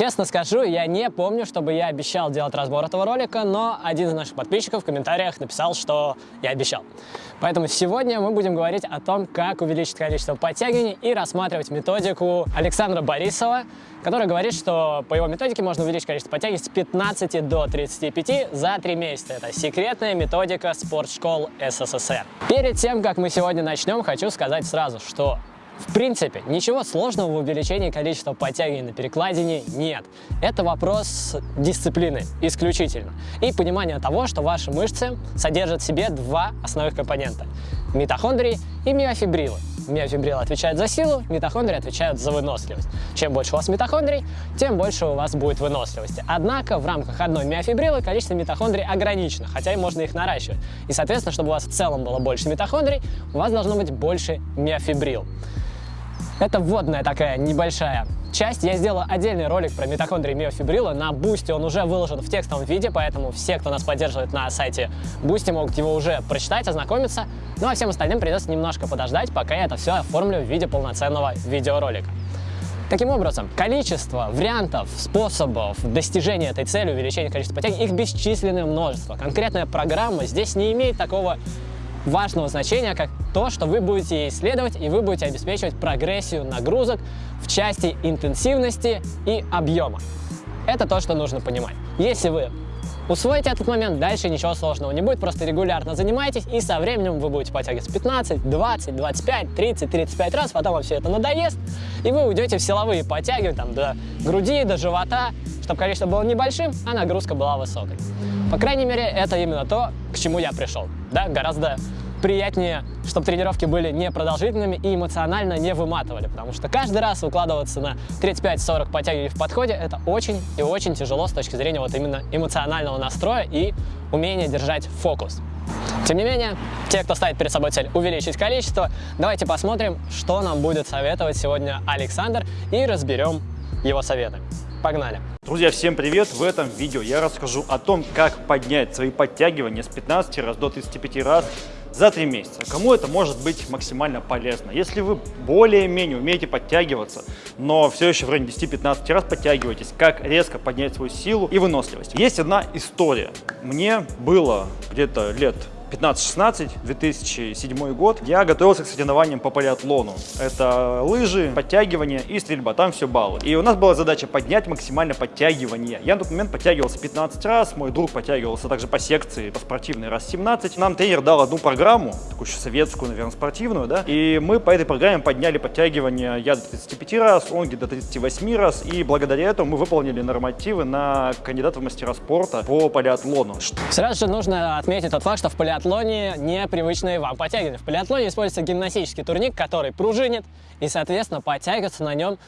Честно скажу, я не помню, чтобы я обещал делать разбор этого ролика, но один из наших подписчиков в комментариях написал, что я обещал. Поэтому сегодня мы будем говорить о том, как увеличить количество подтягиваний и рассматривать методику Александра Борисова, который говорит, что по его методике можно увеличить количество подтягиваний с 15 до 35 за 3 месяца. Это секретная методика спортшкол СССР. Перед тем, как мы сегодня начнем, хочу сказать сразу, что в принципе, ничего сложного в увеличении количества подтягиваний на перекладине нет. Это вопрос дисциплины исключительно. И понимания того, что ваши мышцы содержат в себе два основных компонента – митохондрии и миофибрилы. Миофибрилы отвечают за силу, митохондрии отвечают за выносливость. Чем больше у вас митохондрий, тем больше у вас будет выносливости. Однако в рамках одной миофибрилы количество митохондрий ограничено, хотя и можно их наращивать. И, соответственно, чтобы у вас в целом было больше митохондрий, у вас должно быть больше миофибрилл. Это вводная такая небольшая часть. Я сделал отдельный ролик про митохондрии миофибрила на Boosty. Он уже выложен в текстовом виде, поэтому все, кто нас поддерживает на сайте Boosty, могут его уже прочитать, ознакомиться. Ну а всем остальным придется немножко подождать, пока я это все оформлю в виде полноценного видеоролика. Таким образом, количество вариантов, способов достижения этой цели, увеличения количества подтягиваний, их бесчисленное множество. Конкретная программа здесь не имеет такого важного значения, как то, что вы будете исследовать и вы будете обеспечивать прогрессию нагрузок в части интенсивности и объема. Это то, что нужно понимать. Если вы усвоите этот момент, дальше ничего сложного не будет, просто регулярно занимайтесь, и со временем вы будете подтягиваться 15, 20, 25, 30, 35 раз, потом вам все это надоест, и вы уйдете в силовые подтягивания там, до груди, до живота, чтобы количество было небольшим, а нагрузка была высокой. По крайней мере, это именно то, к чему я пришел. Да, гораздо приятнее, чтобы тренировки были непродолжительными и эмоционально не выматывали, потому что каждый раз выкладываться на 35-40 подтягиваний в подходе это очень и очень тяжело с точки зрения вот именно эмоционального настроя и умения держать фокус. Тем не менее, те, кто ставит перед собой цель увеличить количество, давайте посмотрим, что нам будет советовать сегодня Александр и разберем его советы. Погнали! Друзья, всем привет! В этом видео я расскажу о том, как поднять свои подтягивания с 15 раз до 35 раз за 3 месяца. Кому это может быть максимально полезно? Если вы более-менее умеете подтягиваться, но все еще в районе 10-15 раз подтягиваетесь, как резко поднять свою силу и выносливость. Есть одна история. Мне было где-то лет 15-16, 2007 год, я готовился к соревнованиям по полиатлону. Это лыжи, подтягивания и стрельба, там все баллы. И у нас была задача поднять максимально подтягивание. Я на тот момент подтягивался 15 раз, мой друг подтягивался также по секции, по спортивной раз 17. Нам тренер дал одну программу, такую еще советскую, наверное, спортивную, да, и мы по этой программе подняли подтягивание я до 35 раз, он где-то 38 раз, и благодаря этому мы выполнили нормативы на кандидата в мастера спорта по полиатлону. Сразу же нужно отметить тот факт, что в полиатлоне полиатлоне непривычные вам подтягивания. В полиатлоне используется гимнастический турник, который пружинит, и, соответственно, подтягиваться на нем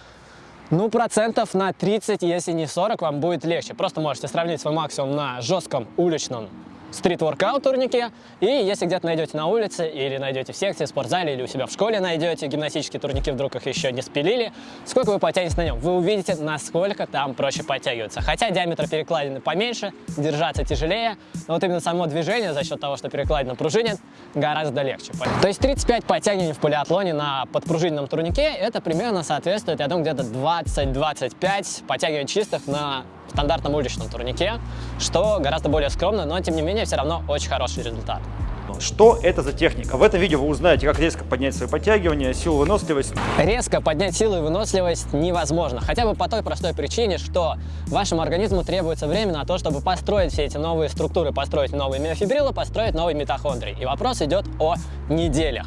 ну, процентов на 30, если не 40, вам будет легче. Просто можете сравнить свой максимум на жестком уличном стрит-воркаут турнике. И если где-то найдете на улице или найдете в секции, спортзале или у себя в школе найдете гимнастические турники, вдруг их еще не спилили, сколько вы потянете на нем, вы увидите, насколько там проще подтягиваться. Хотя диаметр перекладины поменьше, держаться тяжелее, но вот именно само движение за счет того, что перекладина пружинит, гораздо легче. То есть 35 подтягиваний в полиатлоне на подпружиненном турнике, это примерно соответствует, я думаю, где-то 20-25 подтягиваний чистых на стандартном уличном турнике, что гораздо более скромно, но тем не менее все равно очень хороший результат. Что это за техника? В этом видео вы узнаете, как резко поднять свои подтягивания, силу, выносливость. Резко поднять силу и выносливость невозможно. Хотя бы по той простой причине, что вашему организму требуется время на то, чтобы построить все эти новые структуры, построить новые миофибрилы, построить новые митохондрии. И вопрос идет о неделях,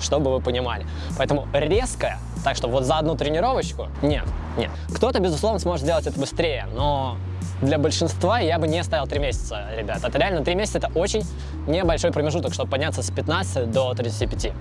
чтобы вы понимали. Поэтому резко так что вот за одну тренировочку нет, нет. Кто-то, безусловно, сможет сделать это быстрее, но для большинства я бы не ставил 3 месяца, ребят. Это реально 3 месяца, это очень небольшой промежуток, чтобы подняться с 15 до 35.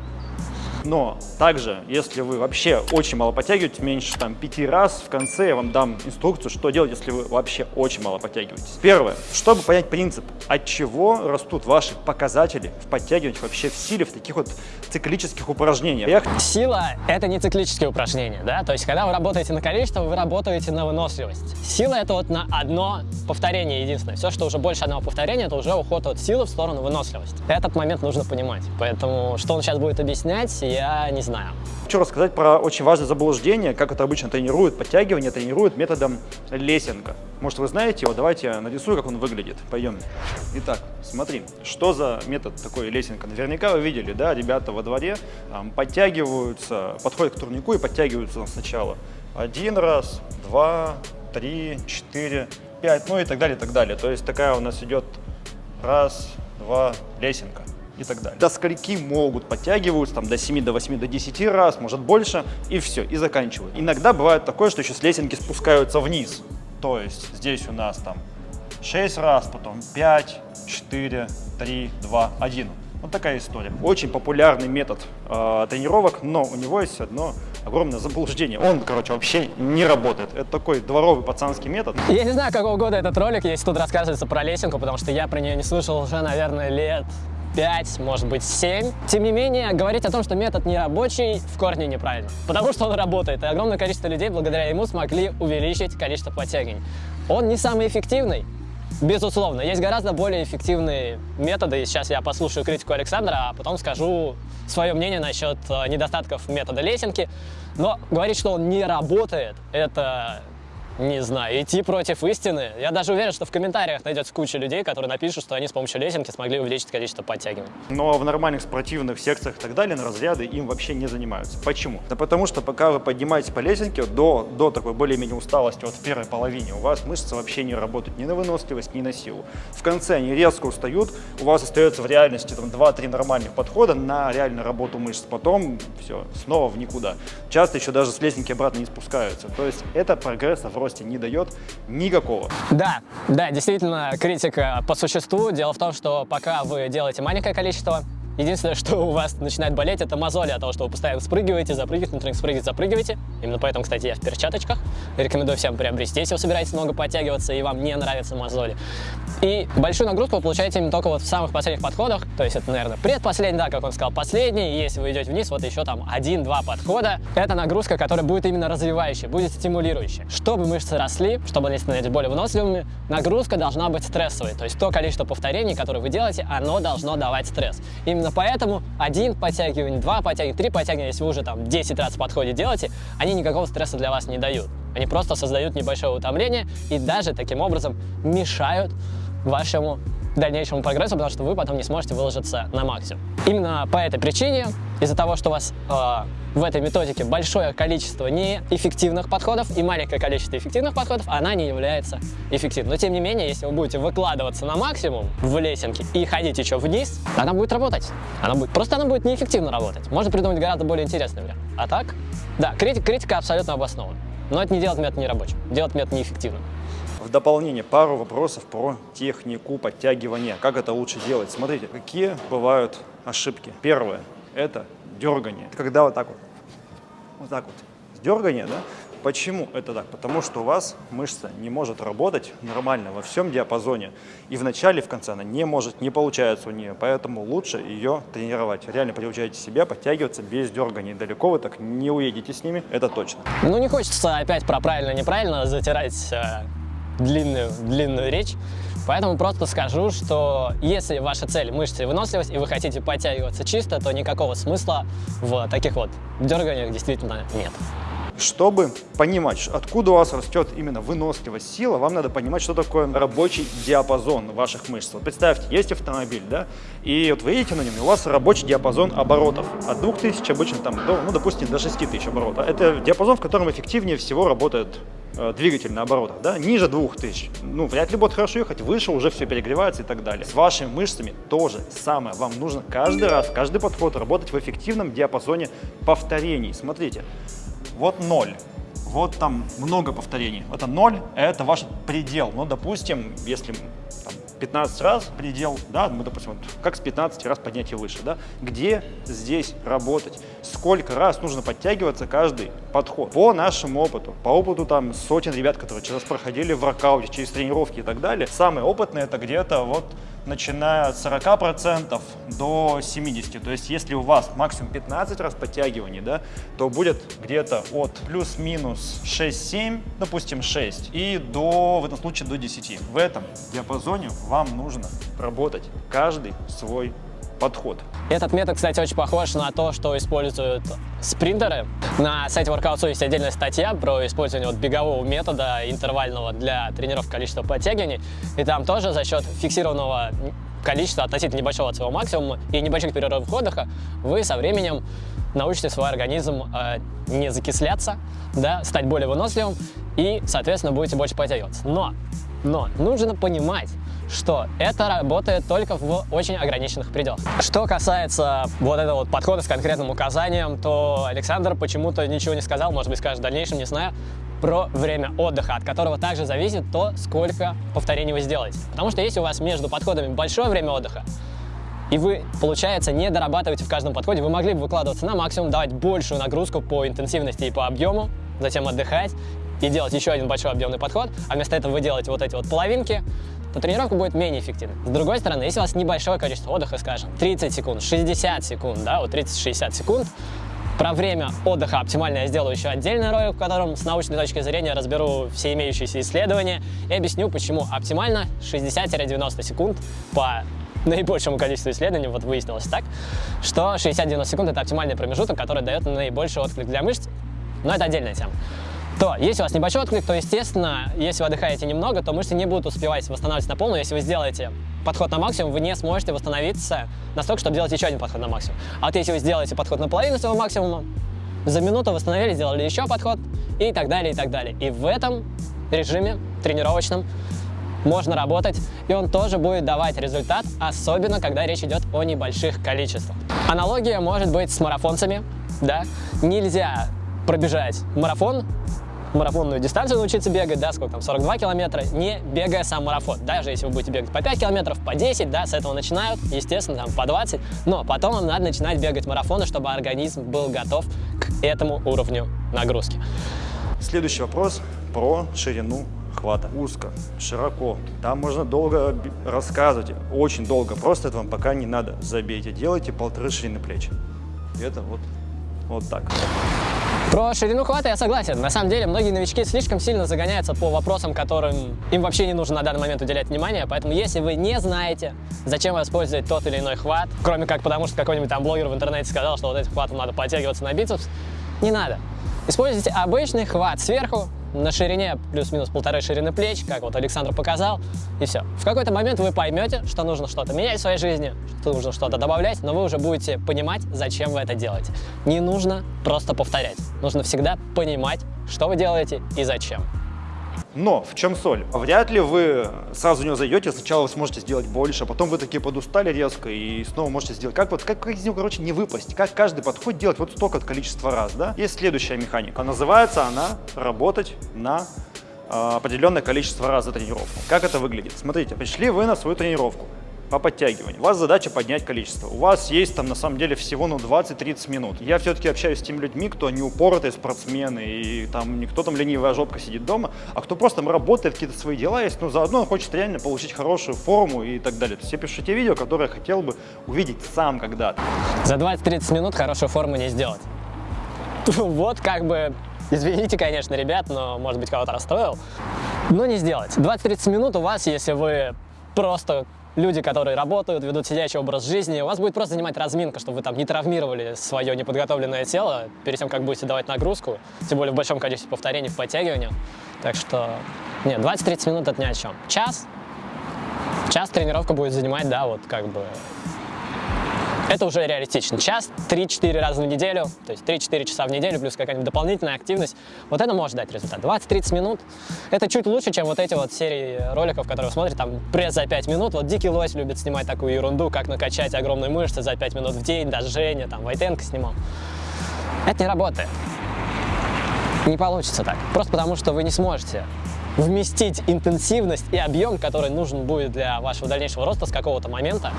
Но также, если вы вообще очень мало подтягиваете, меньше там 5 раз, в конце я вам дам инструкцию, что делать, если вы вообще очень мало подтягиваетесь. Первое, чтобы понять принцип, от чего растут ваши показатели в подтягивании вообще в силе в таких вот циклических упражнениях. Сила – это не циклические упражнения, да, то есть когда вы работаете на количество, вы работаете на выносливость. Сила – это вот на одно повторение единственное. Все, что уже больше одного повторения, это уже уход от силы в сторону выносливости. Этот момент нужно понимать. Поэтому, что он сейчас будет объяснять, я не знаю. Хочу рассказать про очень важное заблуждение, как это обычно тренируют. Подтягивание тренируют методом лесенка. Может, вы знаете его? Давайте я нарисую, как он выглядит. Пойдем. Итак, смотри, что за метод такой лесенка. Наверняка вы видели, да, ребята во дворе там, подтягиваются, подходят к турнику и подтягиваются сначала. Один раз, два, три, четыре, пять, ну и так далее, и так далее. То есть такая у нас идет раз, два, лесенка и так далее. До скольки могут подтягиваются, там до 7, до 8, до 10 раз, может больше, и все, и заканчивают. Иногда бывает такое, что еще с лесенки спускаются вниз. То есть здесь у нас там 6 раз, потом 5, 4, 3, 2, 1. Вот такая история. Очень популярный метод э, тренировок, но у него есть одно огромное заблуждение. Он, короче, вообще не работает. Это такой дворовый пацанский метод. Я не знаю, какого года этот ролик, если тут рассказывается про лесенку, потому что я про нее не слышал уже, наверное, лет 5, может быть 7. Тем не менее, говорить о том, что метод не рабочий, в корне неправильно. Потому что он работает, и огромное количество людей благодаря ему смогли увеличить количество подтягиваний. Он не самый эффективный, Безусловно, есть гораздо более эффективные методы, и сейчас я послушаю критику Александра, а потом скажу свое мнение насчет э, недостатков метода лесенки. Но говорить, что он не работает, это не знаю, идти против истины. Я даже уверен, что в комментариях найдется куча людей, которые напишут, что они с помощью лесенки смогли увеличить количество подтягиваний. Но в нормальных спортивных секциях и так далее на разряды им вообще не занимаются. Почему? Да потому что пока вы поднимаетесь по лесенке до, до такой более-менее усталости, вот в первой половине, у вас мышцы вообще не работают ни на выносливость, ни на силу. В конце они резко устают, у вас остается в реальности там 2-3 нормальных подхода на реальную работу мышц. Потом все, снова в никуда. Часто еще даже с лесенки обратно не спускаются. То есть это прогресса в росте не дает никакого. Да, да, действительно, критика по существу. Дело в том, что пока вы делаете маленькое количество Единственное, что у вас начинает болеть, это мозоли от того, что вы постоянно спрыгиваете, запрыгиваете, внутренних спрыгиваете, запрыгиваете. Именно поэтому, кстати, я в перчаточках. Рекомендую всем приобрести, если вы собираетесь много подтягиваться и вам не нравятся мозоли. И большую нагрузку вы получаете именно только вот в самых последних подходах. То есть это, наверное, предпоследний, да, как он сказал, последний. И если вы идете вниз, вот еще там один-два подхода. Это нагрузка, которая будет именно развивающая, будет стимулирующая. Чтобы мышцы росли, чтобы они становились более выносливыми, нагрузка должна быть стрессовой. То есть то количество повторений, которые вы делаете, оно должно давать стресс. Именно поэтому один подтягивание, два подтягивания, три подтягивания, если вы уже там 10 раз в подходе делаете, они никакого стресса для вас не дают. Они просто создают небольшое утомление и даже таким образом мешают вашему дальнейшему прогрессу, потому что вы потом не сможете выложиться на максимум. Именно по этой причине, из-за того, что у вас э, в этой методике большое количество неэффективных подходов и маленькое количество эффективных подходов, она не является эффективной. Но тем не менее, если вы будете выкладываться на максимум в лесенке и ходить еще вниз, она будет работать. Она будет, просто она будет неэффективно работать. Можно придумать гораздо более интересный вариант. А так, да, критика, критика абсолютно обоснована. Но это не делает метод нерабочим, делает метод неэффективным. В дополнение пару вопросов про технику подтягивания. Как это лучше делать? Смотрите, какие бывают ошибки. Первое – это дергание. Когда вот так вот, вот так вот, дергание, да? Почему это так? Потому что у вас мышца не может работать нормально во всем диапазоне. И в начале, в конце она не может, не получается у нее. Поэтому лучше ее тренировать. Реально приучайте себя подтягиваться без дергания. Далеко вы так не уедете с ними, это точно. Ну не хочется опять про правильно-неправильно затирать э, длинную, длинную речь. Поэтому просто скажу, что если ваша цель мышцы и выносливость, и вы хотите подтягиваться чисто, то никакого смысла в таких вот дерганиях действительно нет. Чтобы понимать, откуда у вас растет именно выносливость, сила, вам надо понимать, что такое рабочий диапазон ваших мышц. Вот представьте, есть автомобиль, да, и вот вы едете на нем, и у вас рабочий диапазон оборотов от 2000 обычно там до, ну, допустим, до 6000 оборотов. Это диапазон, в котором эффективнее всего работает двигатель на да, ниже 2000. Ну, вряд ли будет хорошо ехать, выше уже все перегревается и так далее. С вашими мышцами тоже самое. Вам нужно каждый раз, каждый подход работать в эффективном диапазоне повторений. Смотрите, вот 0. Вот там много повторений. Это 0, это ваш предел. Ну, допустим, если 15 раз предел, да, мы, допустим, вот, как с 15 раз поднятие выше, да, где здесь работать, сколько раз нужно подтягиваться каждый подход. По нашему опыту, по опыту там сотен ребят, которые через проходили в воркауте, через тренировки и так далее, самые опытные это где-то вот начиная от 40% до 70%. То есть если у вас максимум 15 раз подтягиваний, да, то будет где-то от плюс-минус 6-7, допустим 6, и до, в этом случае до 10. В этом диапазоне вам нужно работать каждый свой подход. Этот метод, кстати, очень похож на то, что используют спринтеры. На сайте Workout есть отдельная статья про использование вот бегового метода интервального для тренировки количества подтягиваний. И там тоже за счет фиксированного количества относительно небольшого от своего максимума и небольших перерывов отдыха вы со временем научите свой организм э, не закисляться, да, стать более выносливым и, соответственно, будете больше подтягиваться. Но, но нужно понимать, что это работает только в очень ограниченных пределах. Что касается вот этого вот подхода с конкретным указанием, то Александр почему-то ничего не сказал, может быть, скажет в дальнейшем, не знаю, про время отдыха, от которого также зависит то, сколько повторений вы сделаете. Потому что если у вас между подходами большое время отдыха, и вы, получается, не дорабатываете в каждом подходе, вы могли бы выкладываться на максимум, давать большую нагрузку по интенсивности и по объему, затем отдыхать и делать еще один большой объемный подход, а вместо этого вы делаете вот эти вот половинки, то тренировка будет менее эффективной. С другой стороны, если у вас небольшое количество отдыха, скажем, 30 секунд, 60 секунд, да, вот 30-60 секунд, про время отдыха оптимально я сделаю еще отдельный ролик, в котором с научной точки зрения разберу все имеющиеся исследования и объясню, почему оптимально 60-90 секунд по наибольшему количеству исследований, вот выяснилось так, что 60-90 секунд это оптимальный промежуток, который дает наибольший отклик для мышц, но это отдельная тема то если у вас небольшой отклик, то, естественно, если вы отдыхаете немного, то мышцы не будут успевать восстанавливаться на полную. Если вы сделаете подход на максимум, вы не сможете восстановиться настолько, чтобы сделать еще один подход на максимум. А вот если вы сделаете подход на половину своего максимума, за минуту восстановили, сделали еще подход и так далее, и так далее. И в этом режиме тренировочном можно работать, и он тоже будет давать результат, особенно когда речь идет о небольших количествах. Аналогия может быть с марафонцами, да, нельзя пробежать марафон, марафонную дистанцию научиться бегать, да, сколько там, 42 километра, не бегая сам марафон. Даже если вы будете бегать по 5 километров, по 10, да, с этого начинают, естественно, там по 20, но потом вам надо начинать бегать марафоны, чтобы организм был готов к этому уровню нагрузки. Следующий вопрос про ширину хвата. Узко, широко. Там можно долго рассказывать, очень долго. Просто это вам пока не надо. Забейте, делайте полторы ширины плеч. Это вот, вот так. Про ширину хвата я согласен. На самом деле, многие новички слишком сильно загоняются по вопросам, которым им вообще не нужно на данный момент уделять внимание. Поэтому, если вы не знаете, зачем использовать тот или иной хват, кроме как потому, что какой-нибудь там блогер в интернете сказал, что вот этим хватом надо подтягиваться на бицепс, не надо. Используйте обычный хват сверху, на ширине плюс-минус полторы ширины плеч, как вот Александр показал, и все. В какой-то момент вы поймете, что нужно что-то менять в своей жизни, что нужно что-то добавлять, но вы уже будете понимать, зачем вы это делаете. Не нужно просто повторять. Нужно всегда понимать, что вы делаете и зачем. Но в чем соль? Вряд ли вы сразу в него зайдете, сначала вы сможете сделать больше, а потом вы такие подустали резко и снова можете сделать. Как вот, как, как из него, короче, не выпасть? Как каждый подход делать вот столько количества раз, да? Есть следующая механика. Называется она работать на э, определенное количество раз за тренировку. Как это выглядит? Смотрите, пришли вы на свою тренировку по подтягиванию. У вас задача поднять количество. У вас есть там на самом деле всего ну 20-30 минут. Я все-таки общаюсь с теми людьми, кто не упоротые спортсмены, и там никто там ленивая жопка сидит дома, а кто просто там работает, какие-то свои дела есть, но заодно хочет реально получить хорошую форму и так далее. То есть я пишу те видео, которые я хотел бы увидеть сам когда-то. За 20-30 минут хорошую форму не сделать. Вот как бы Извините, конечно, ребят, но, может быть, кого-то расстроил. Но не сделать. 20-30 минут у вас, если вы просто люди, которые работают, ведут сидячий образ жизни, у вас будет просто занимать разминка, чтобы вы там не травмировали свое неподготовленное тело перед тем, как будете давать нагрузку, тем более в большом количестве повторений в подтягивании. Так что, нет, 20-30 минут это ни о чем. Час, час тренировка будет занимать, да, вот как бы это уже реалистично. Час, 3-4 раза в неделю, то есть 3-4 часа в неделю, плюс какая-нибудь дополнительная активность, вот это может дать результат. 20-30 минут, это чуть лучше, чем вот эти вот серии роликов, которые вы смотрите, там пресс за 5 минут. Вот Дикий Лось любит снимать такую ерунду, как накачать огромные мышцы за 5 минут в день, даже Женя, там, Войтенко снимал. Это не работает. Не получится так. Просто потому, что вы не сможете вместить интенсивность и объем, который нужен будет для вашего дальнейшего роста с какого-то момента.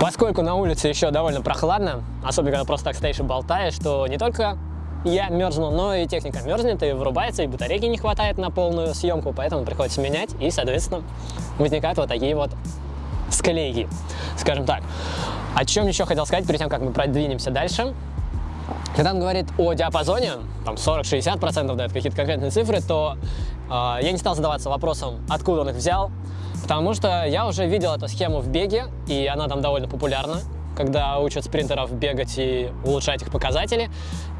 Поскольку на улице еще довольно прохладно, особенно когда просто так стоишь и болтаешь, что не только я мерзну, но и техника мерзнет и вырубается, и батарейки не хватает на полную съемку, поэтому приходится менять, и, соответственно, возникают вот такие вот склейки, скажем так. О чем еще хотел сказать, перед тем, как мы продвинемся дальше. Когда он говорит о диапазоне, там 40-60% дает какие-то конкретные цифры, то э, я не стал задаваться вопросом, откуда он их взял, потому что я уже видел эту схему в беге, и она там довольно популярна. когда учат спринтеров бегать и улучшать их показатели.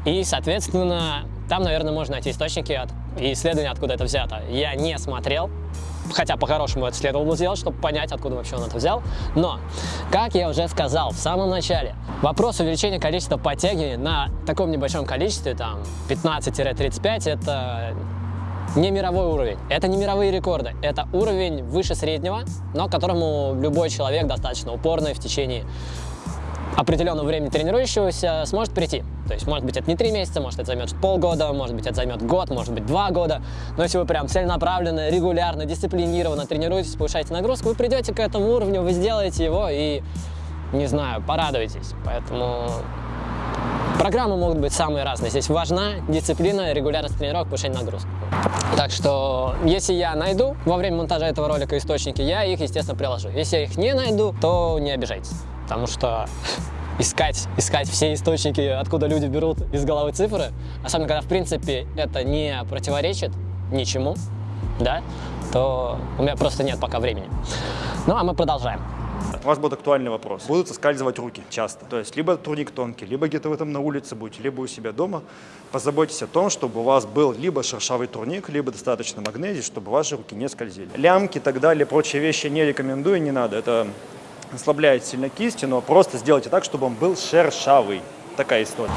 И, соответственно, там, наверное, можно найти источники от, и исследования, откуда это взято. Я не смотрел, хотя по-хорошему это следовало бы сделать, чтобы понять, откуда вообще он это взял. Но, как я уже сказал в самом начале, вопрос увеличения количества подтягиваний на таком небольшом количестве, там 15-35, это не мировой уровень, это не мировые рекорды, это уровень выше среднего, но которому любой человек достаточно упорный в течение определенного времени тренирующегося сможет прийти. То есть, может быть, это не три месяца, может, это займет полгода, может быть, это займет год, может быть, два года. Но если вы прям целенаправленно, регулярно, дисциплинированно тренируетесь, повышаете нагрузку, вы придете к этому уровню, вы сделаете его и, не знаю, порадуетесь. Поэтому программы могут быть самые разные. Здесь важна дисциплина, регулярность тренировок, повышение нагрузки. Так что, если я найду во время монтажа этого ролика источники, я их, естественно, приложу. Если я их не найду, то не обижайтесь потому что искать, искать все источники, откуда люди берут из головы цифры, особенно когда, в принципе, это не противоречит ничему, да, то у меня просто нет пока времени. Ну, а мы продолжаем. У вас будет актуальный вопрос. Будут соскальзывать руки часто. То есть либо турник тонкий, либо где-то вы там на улице будете, либо у себя дома. Позаботьтесь о том, чтобы у вас был либо шершавый турник, либо достаточно магнезии, чтобы ваши руки не скользили. Лямки и так далее, прочие вещи не рекомендую, не надо. Это ослабляет сильно кисти, но просто сделайте так, чтобы он был шершавый. Такая история.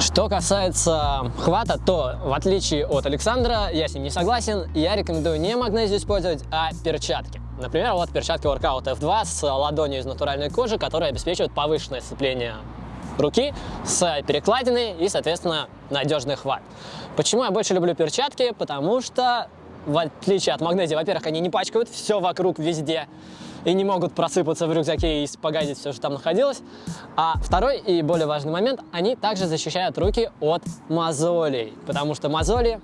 Что касается хвата, то в отличие от Александра, я с ним не согласен, я рекомендую не магнезию использовать, а перчатки. Например, вот перчатки Workout F2 с ладонью из натуральной кожи, которые обеспечивают повышенное сцепление руки с перекладиной и, соответственно, надежный хват. Почему я больше люблю перчатки? Потому что, в отличие от магнезии, во-первых, они не пачкают все вокруг везде и не могут просыпаться в рюкзаке и погазить все, что там находилось. А второй и более важный момент, они также защищают руки от мозолей, потому что мозоли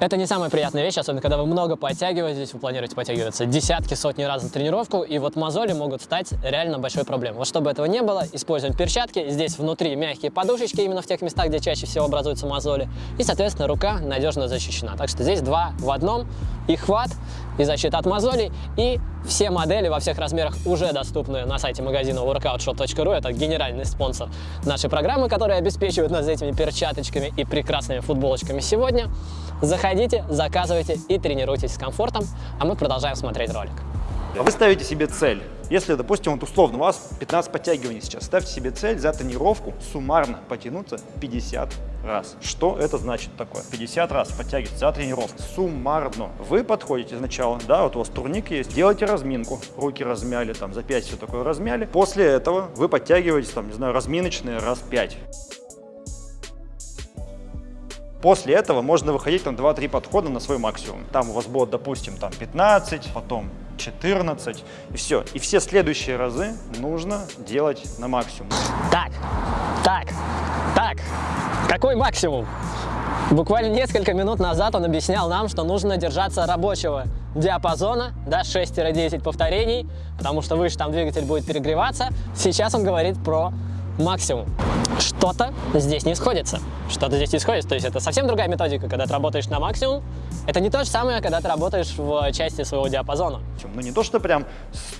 это не самая приятная вещь, особенно когда вы много подтягиваетесь, вы планируете подтягиваться десятки, сотни раз на тренировку, и вот мозоли могут стать реально большой проблемой. Вот чтобы этого не было, используем перчатки. Здесь внутри мягкие подушечки, именно в тех местах, где чаще всего образуются мозоли. И, соответственно, рука надежно защищена. Так что здесь два в одном. И хват, и защита от мозолей, и все модели во всех размерах уже доступны на сайте магазина workoutshop.ru. Это генеральный спонсор нашей программы, который обеспечивает нас этими перчаточками и прекрасными футболочками сегодня. Заходите, заказывайте и тренируйтесь с комфортом, а мы продолжаем смотреть ролик. Вы ставите себе цель. Если, допустим, вот условно у вас 15 подтягиваний сейчас, ставьте себе цель за тренировку суммарно потянуться 50 раз. Что это значит такое? 50 раз подтягивать за тренировку суммарно. Вы подходите сначала, да, вот у вас турник есть, делайте разминку, руки размяли, там за 5 все такое размяли. После этого вы подтягиваетесь, там, не знаю, разминочные раз 5. После этого можно выходить там 2-3 подхода на свой максимум. Там у вас будет, допустим, там 15, потом 14 и все. И все следующие разы нужно делать на максимум. Так, так, так, какой максимум? Буквально несколько минут назад он объяснял нам, что нужно держаться рабочего диапазона, да, 6-10 повторений, потому что выше там двигатель будет перегреваться. Сейчас он говорит про максимум. Что-то здесь не сходится. Что-то здесь не сходится. То есть это совсем другая методика, когда ты работаешь на максимум. Это не то же самое, когда ты работаешь в части своего диапазона. Ну не то, что прям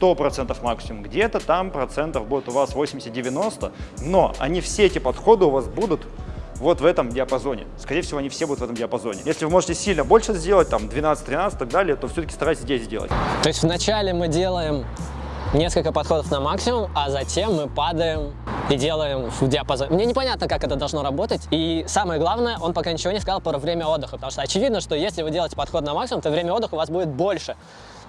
100% максимум. Где-то там процентов будет у вас 80-90, но они все эти подходы у вас будут вот в этом диапазоне. Скорее всего, они все будут в этом диапазоне. Если вы можете сильно больше сделать, там 12-13 и так далее, то все-таки старайтесь здесь сделать. То есть вначале мы делаем несколько подходов на максимум, а затем мы падаем и делаем в диапазоне. Мне непонятно, как это должно работать. И самое главное, он пока ничего не сказал про время отдыха, потому что очевидно, что если вы делаете подход на максимум, то время отдыха у вас будет больше,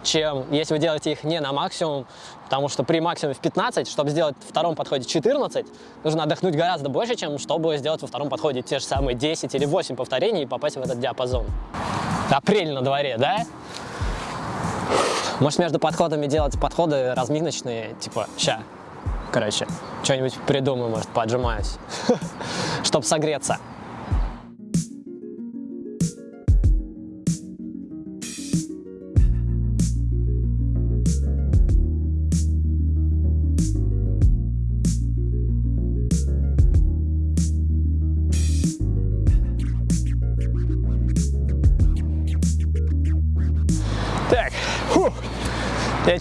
чем если вы делаете их не на максимум, потому что при максимуме в 15, чтобы сделать в втором подходе 14, нужно отдохнуть гораздо больше, чем чтобы сделать во втором подходе те же самые 10 или 8 повторений и попасть в этот диапазон. Апрель на дворе, да? Может, между подходами делать подходы разминочные, типа, ща, короче, что-нибудь придумаю, может, поджимаюсь, чтобы согреться.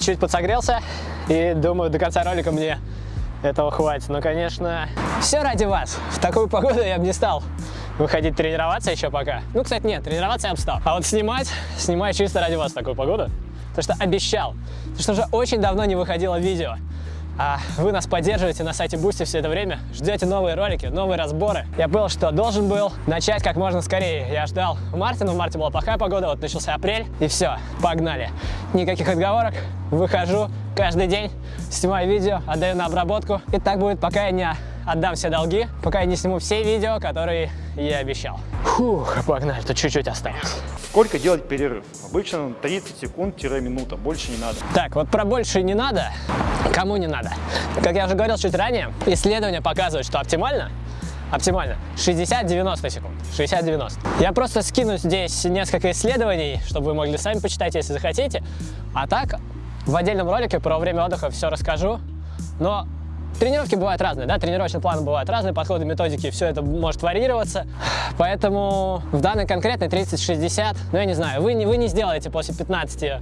Чуть подсогрелся и думаю, до конца ролика мне этого хватит. Но, конечно, все ради вас. В такую погоду я бы не стал выходить тренироваться еще пока. Ну, кстати, нет, тренироваться я бы стал. А вот снимать, снимаю чисто ради вас в такую погоду. Потому что обещал. Потому что уже очень давно не выходило видео. А вы нас поддерживаете на сайте Boosty все это время, ждете новые ролики, новые разборы. Я понял, что должен был начать как можно скорее. Я ждал в марте, но в марте была плохая погода, вот начался апрель, и все, погнали. Никаких отговорок, выхожу каждый день, снимаю видео, отдаю на обработку. И так будет, пока я не отдам все долги, пока я не сниму все видео, которые я обещал. Фух, погнали, тут чуть-чуть осталось. Сколько делать перерыв? Обычно 30 секунд-минута, больше не надо. Так, вот про больше не надо, кому не надо. Как я уже говорил чуть ранее, исследования показывают, что оптимально оптимально 60-90 секунд. 60-90. Я просто скину здесь несколько исследований, чтобы вы могли сами почитать, если захотите. А так, в отдельном ролике про время отдыха все расскажу. Но Тренировки бывают разные, да, тренировочные планы бывают разные, подходы, методики, все это может варьироваться. Поэтому в данной конкретной 30-60, ну я не знаю, вы не, вы не сделаете после 15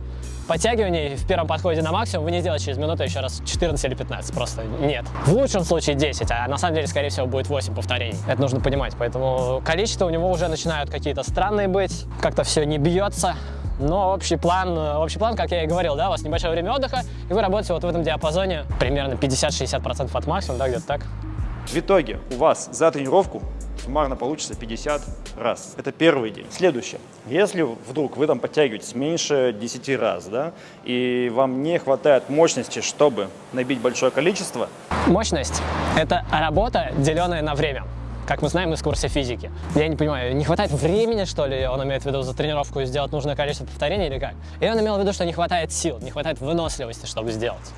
подтягиваний в первом подходе на максимум, вы не сделаете через минуту еще раз 14 или 15, просто нет. В лучшем случае 10, а на самом деле, скорее всего, будет 8 повторений. Это нужно понимать, поэтому количество у него уже начинают какие-то странные быть, как-то все не бьется. Но общий план, общий план, как я и говорил, да, у вас небольшое время отдыха, и вы работаете вот в этом диапазоне примерно 50-60% от максимума, да, где-то так. В итоге у вас за тренировку суммарно получится 50 раз. Это первый день. Следующее. Если вдруг вы там подтягиваетесь меньше 10 раз, да, и вам не хватает мощности, чтобы набить большое количество. Мощность – это работа, деленная на время как мы знаем из курса физики. Я не понимаю, не хватает времени, что ли, он имеет в виду за тренировку сделать нужное количество повторений или как? И он имел в виду, что не хватает сил, не хватает выносливости, чтобы сделать.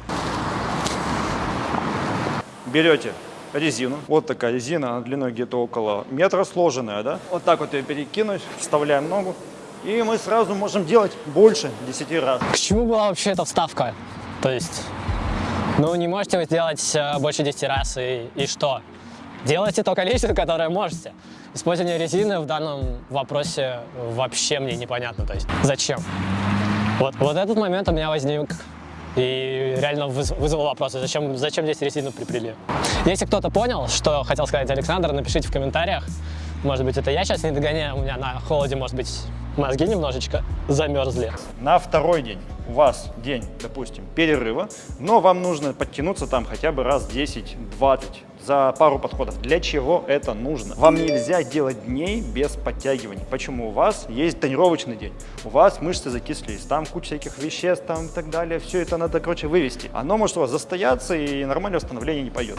Берете резину. Вот такая резина, она длиной где-то около метра сложенная, да? Вот так вот ее перекинуть, вставляем ногу, и мы сразу можем делать больше 10 раз. К чему была вообще эта вставка? То есть, ну не можете вы сделать э, больше 10 раз, и, и что? Делайте то количество, которое можете. Использование резины в данном вопросе вообще мне непонятно. То есть зачем? Вот, вот этот момент у меня возник и реально вызвал вопросы, зачем, зачем здесь резину припрели. Если кто-то понял, что хотел сказать Александр, напишите в комментариях. Может быть, это я сейчас не догоняю, у меня на холоде, может быть, мозги немножечко замерзли. На второй день у вас день, допустим, перерыва, но вам нужно подтянуться там хотя бы раз 10-20 за пару подходов. Для чего это нужно? Вам нельзя делать дней без подтягиваний. Почему? У вас есть тренировочный день, у вас мышцы закислились, там куча всяких веществ там и так далее. Все это надо, короче, вывести. Оно может у вас застояться и нормальное восстановление не пойдет.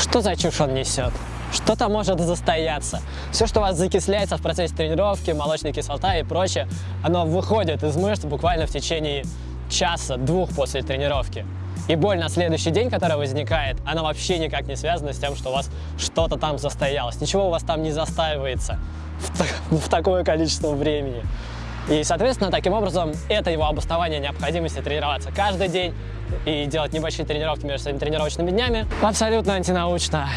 Что за чушь он несет? Что-то может застояться. Все, что у вас закисляется в процессе тренировки, молочная кислота и прочее, оно выходит из мышц буквально в течение часа-двух после тренировки. И боль на следующий день, которая возникает, она вообще никак не связана с тем, что у вас что-то там застоялось. Ничего у вас там не застаивается в, в такое количество времени. И, соответственно, таким образом, это его обоснование необходимости тренироваться каждый день и делать небольшие тренировки между своими тренировочными днями абсолютно антинаучно.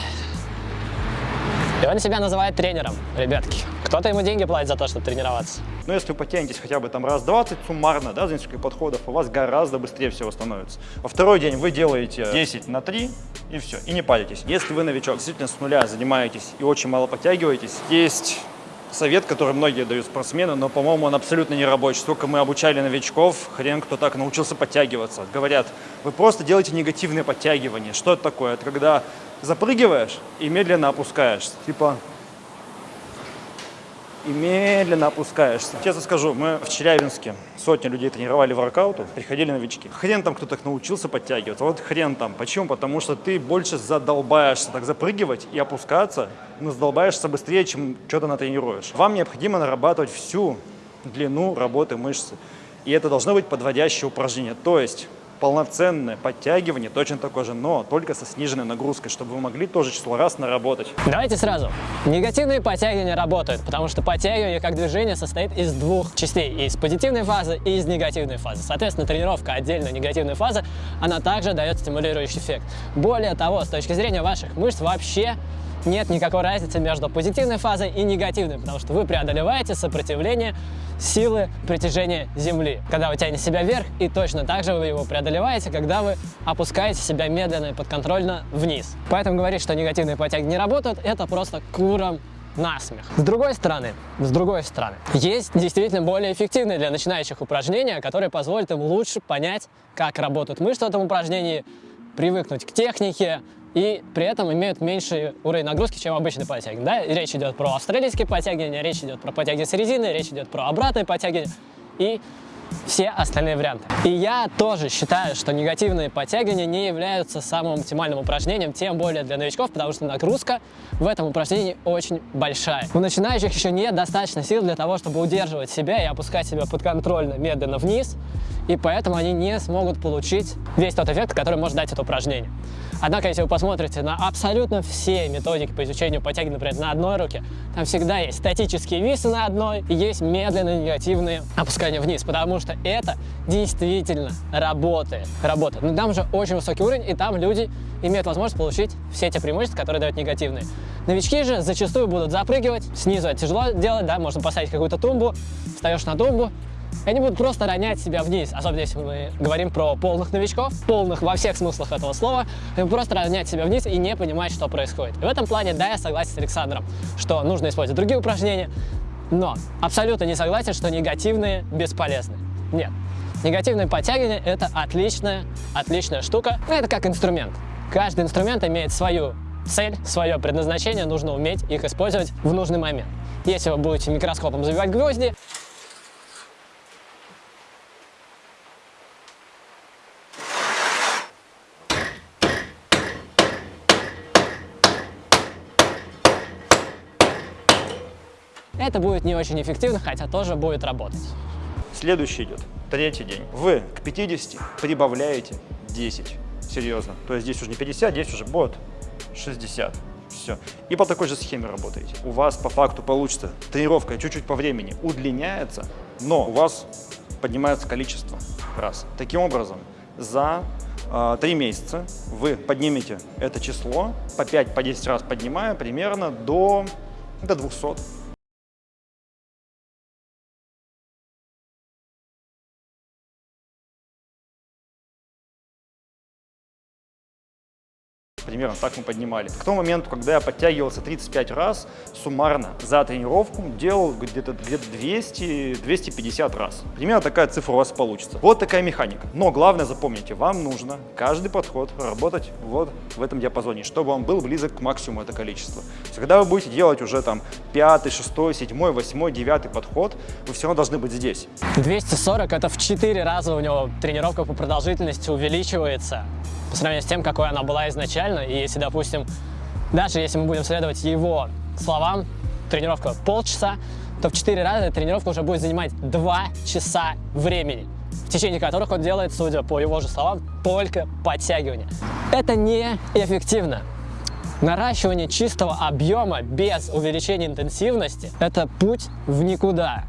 И он себя называет тренером, ребятки. Кто-то ему деньги платит за то, чтобы тренироваться. Но если вы потянетесь хотя бы там раз 20 суммарно, да, за несколько подходов, у вас гораздо быстрее всего становится. Во второй день вы делаете 10 на 3 и все, и не палитесь. Если вы новичок, действительно с нуля занимаетесь и очень мало подтягиваетесь, есть совет, который многие дают спортсмены, но, по-моему, он абсолютно не рабочий. Сколько мы обучали новичков, хрен кто так научился подтягиваться. Говорят, вы просто делаете негативные подтягивания. Что это такое? Это когда запрыгиваешь и медленно опускаешься. Типа и медленно опускаешься. Честно скажу, мы в Челябинске сотни людей тренировали воркауту, приходили новички. Хрен там кто так научился подтягиваться, вот хрен там. Почему? Потому что ты больше задолбаешься так запрыгивать и опускаться, но задолбаешься быстрее, чем что-то натренируешь. Вам необходимо нарабатывать всю длину работы мышцы. И это должно быть подводящее упражнение. То есть полноценное подтягивание точно такое же, но только со сниженной нагрузкой, чтобы вы могли тоже число раз наработать. Давайте сразу. Негативные подтягивания работают, потому что подтягивание как движение состоит из двух частей. Из позитивной фазы и из негативной фазы. Соответственно, тренировка отдельно негативной фазы, она также дает стимулирующий эффект. Более того, с точки зрения ваших мышц вообще нет никакой разницы между позитивной фазой и негативной, потому что вы преодолеваете сопротивление силы притяжения Земли, когда вы тянете себя вверх, и точно так же вы его преодолеваете, когда вы опускаете себя медленно и подконтрольно вниз. Поэтому говорить, что негативные подтяги не работают, это просто куром насмех. С другой стороны, с другой стороны, есть действительно более эффективные для начинающих упражнения, которые позволят им лучше понять, как работают мышцы в этом упражнении, привыкнуть к технике, и при этом имеют меньший уровень нагрузки, чем обычные подтягивания. Да? речь идет про австралийские подтягивания, речь идет про подтягивания с резиной, речь идет про обратные подтягивания и все остальные варианты. И я тоже считаю, что негативные подтягивания не являются самым оптимальным упражнением, тем более для новичков, потому что нагрузка в этом упражнении очень большая. У начинающих еще нет достаточно сил для того, чтобы удерживать себя и опускать себя подконтрольно, медленно вниз, и поэтому они не смогут получить весь тот эффект, который может дать это упражнение. Однако, если вы посмотрите на абсолютно все методики по изучению подтяги, например, на одной руке, там всегда есть статические весы на одной и есть медленные негативные опускания вниз, потому что это действительно работает. Работает. Но там же очень высокий уровень, и там люди имеют возможность получить все те преимущества, которые дают негативные. Новички же зачастую будут запрыгивать, снизу это тяжело делать, да, можно поставить какую-то тумбу, встаешь на тумбу, они будут просто ронять себя вниз, особенно если мы говорим про полных новичков, полных во всех смыслах этого слова, они просто ронять себя вниз и не понимать, что происходит. И в этом плане, да, я согласен с Александром, что нужно использовать другие упражнения, но абсолютно не согласен, что негативные бесполезны. Нет. Негативные подтягивания – это отличная, отличная штука. Это как инструмент. Каждый инструмент имеет свою цель, свое предназначение, нужно уметь их использовать в нужный момент. Если вы будете микроскопом забивать гвозди, это будет не очень эффективно, хотя тоже будет работать. Следующий идет, третий день. Вы к 50 прибавляете 10. Серьезно. То есть здесь уже не 50, здесь уже будет 60. Все. И по такой же схеме работаете. У вас по факту получится тренировка чуть-чуть по времени удлиняется, но у вас поднимается количество раз. Таким образом, за э, 3 месяца вы поднимете это число по 5-10 по раз поднимая примерно до, до 200. Примерно так мы поднимали. К тому моменту, когда я подтягивался 35 раз, суммарно за тренировку делал где-то где 200-250 раз. Примерно такая цифра у вас получится. Вот такая механика. Но главное запомните, вам нужно каждый подход работать вот в этом диапазоне, чтобы он был близок к максимуму это количество. когда вы будете делать уже там пятый, шестой, седьмой, восьмой, девятый подход, вы все равно должны быть здесь. 240 это в 4 раза у него тренировка по продолжительности увеличивается по сравнению с тем, какой она была изначально. И если, допустим, даже если мы будем следовать его словам, тренировка полчаса, то в 4 раза тренировка уже будет занимать 2 часа времени, в течение которых он делает, судя по его же словам, только подтягивания. Это неэффективно. Наращивание чистого объема без увеличения интенсивности – это путь в никуда.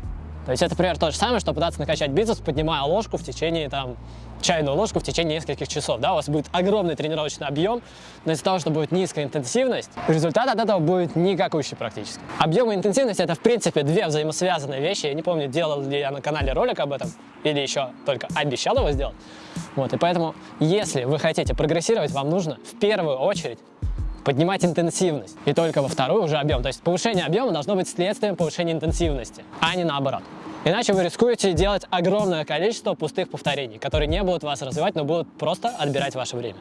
То есть это, например, то же самое, что пытаться накачать бицепс, поднимая ложку в течение там чайную ложку в течение нескольких часов. Да, у вас будет огромный тренировочный объем, но из-за того, что будет низкая интенсивность, результат от этого будет никакущий практически. Объем и интенсивность это в принципе две взаимосвязанные вещи. Я не помню, делал ли я на канале ролик об этом или еще только обещал его сделать. Вот, и поэтому, если вы хотите прогрессировать, вам нужно в первую очередь поднимать интенсивность, и только во вторую уже объем. То есть повышение объема должно быть следствием повышения интенсивности, а не наоборот. Иначе вы рискуете делать огромное количество пустых повторений, которые не будут вас развивать, но будут просто отбирать ваше время.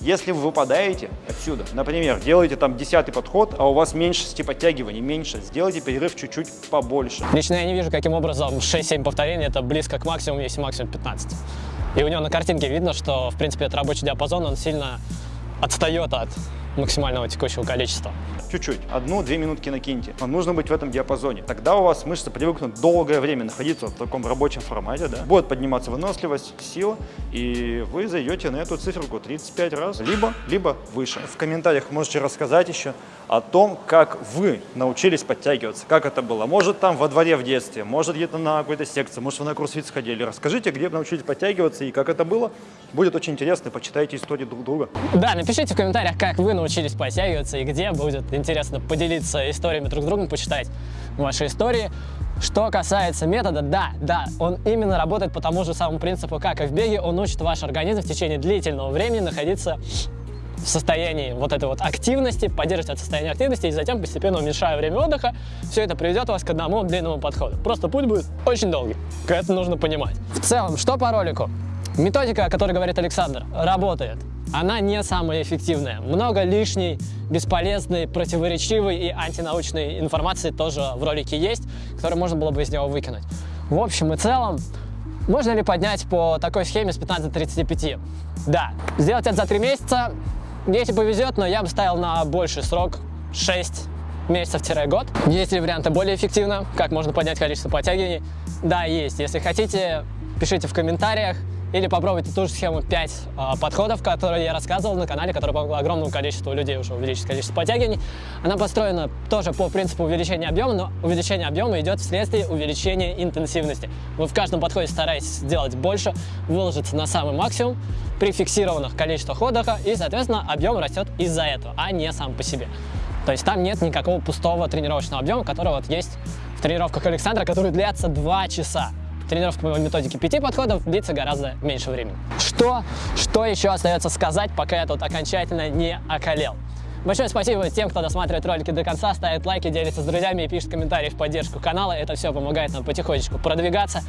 Если вы выпадаете отсюда, например, делаете там десятый подход, а у вас меньшести подтягиваний, меньше, сделайте перерыв чуть-чуть побольше. Лично я не вижу, каким образом 6-7 повторений это близко к максимуму, если максимум 15. И у него на картинке видно, что, в принципе, это рабочий диапазон, он сильно отстает от максимального текущего количества. Чуть-чуть, одну-две минутки накиньте. Вам нужно быть в этом диапазоне. Тогда у вас мышцы привыкнут долгое время находиться в таком рабочем формате, да? Будет подниматься выносливость, сила, и вы зайдете на эту циферку 35 раз, либо, либо выше. В комментариях можете рассказать еще о том, как вы научились подтягиваться, как это было. Может там во дворе в детстве, может где-то на какой-то секции, может вы на курсвит сходили. Расскажите, где вы научились подтягиваться и как это было. Будет очень интересно, почитайте истории друг друга. Да, напишите в комментариях, как вы научились научились подтягиваться и где. Будет интересно поделиться историями друг с другом, почитать ваши истории. Что касается метода, да, да, он именно работает по тому же самому принципу, как и в беге. Он учит ваш организм в течение длительного времени находиться в состоянии вот этой вот активности, поддерживать состояние активности и затем постепенно уменьшая время отдыха, все это приведет вас к одному длинному подходу. Просто путь будет очень долгий, это нужно понимать. В целом, что по ролику? Методика, о которой говорит Александр, работает. Она не самая эффективная. Много лишней, бесполезной, противоречивой и антинаучной информации тоже в ролике есть, которую можно было бы из него выкинуть. В общем и целом, можно ли поднять по такой схеме с 15 до 35? Да. Сделать это за 3 месяца если повезет, но я бы ставил на больший срок 6 месяцев-год. Есть ли варианты более эффективно? Как можно поднять количество подтягиваний? Да, есть. Если хотите, пишите в комментариях. Или попробуйте ту же схему 5 э, а, подходов, которые я рассказывал на канале, которая помогла огромному количеству людей уже увеличить количество подтягиваний. Она построена тоже по принципу увеличения объема, но увеличение объема идет вследствие увеличения интенсивности. Вы в каждом подходе стараетесь сделать больше, выложиться на самый максимум при фиксированных количествах отдыха, и, соответственно, объем растет из-за этого, а не сам по себе. То есть там нет никакого пустого тренировочного объема, который вот есть в тренировках Александра, который длятся 2 часа тренировка по методике пяти подходов длится гораздо меньше времени. Что, что еще остается сказать, пока я тут окончательно не околел? Большое спасибо тем, кто досматривает ролики до конца, ставит лайки, делится с друзьями и пишет комментарии в поддержку канала. Это все помогает нам потихонечку продвигаться.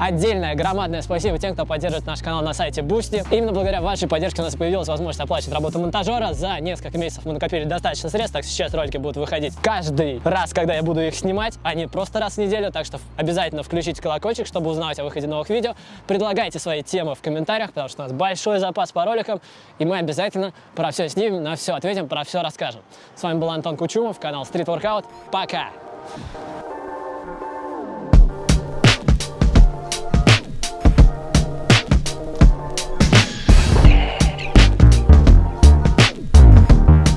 Отдельное громадное спасибо тем, кто поддерживает наш канал на сайте Boosty. Именно благодаря вашей поддержке у нас появилась возможность оплачивать работу монтажера. За несколько месяцев мы накопили достаточно средств, так сейчас ролики будут выходить каждый раз, когда я буду их снимать, а не просто раз в неделю. Так что обязательно включите колокольчик, чтобы узнавать о выходе новых видео. Предлагайте свои темы в комментариях, потому что у нас большой запас по роликам, и мы обязательно про все снимем, на все ответим, про все расскажем. С вами был Антон Кучумов, канал Street Workout. Пока!